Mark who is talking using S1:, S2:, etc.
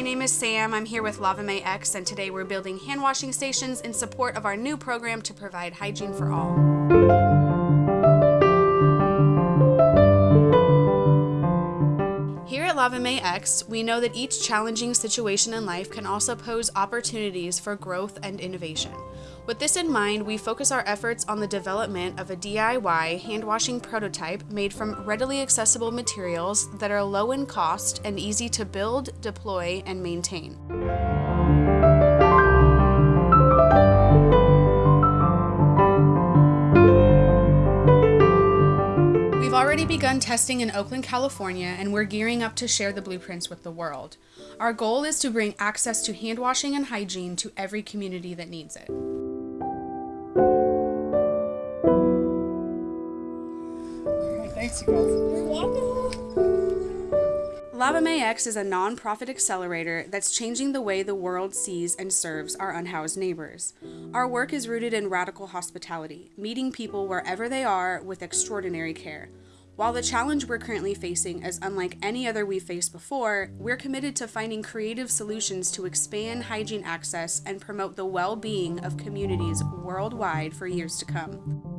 S1: my name is Sam. I'm here with Lava Mae X and today we're building hand washing stations in support of our new program to provide hygiene for all. Here at Lava X, we know that each challenging situation in life can also pose opportunities for growth and innovation. With this in mind, we focus our efforts on the development of a DIY hand washing prototype made from readily accessible materials that are low in cost and easy to build, deploy, and maintain. We've already begun testing in Oakland, California, and we're gearing up to share the blueprints with the world. Our goal is to bring access to hand washing and hygiene to every community that needs it.
S2: Thanks, you guys. You're welcome.
S1: Lava Mae X is a nonprofit accelerator that's changing the way the world sees and serves our unhoused neighbors. Our work is rooted in radical hospitality, meeting people wherever they are with extraordinary care. While the challenge we're currently facing is unlike any other we've faced before, we're committed to finding creative solutions to expand hygiene access and promote the well being of communities worldwide for years to come.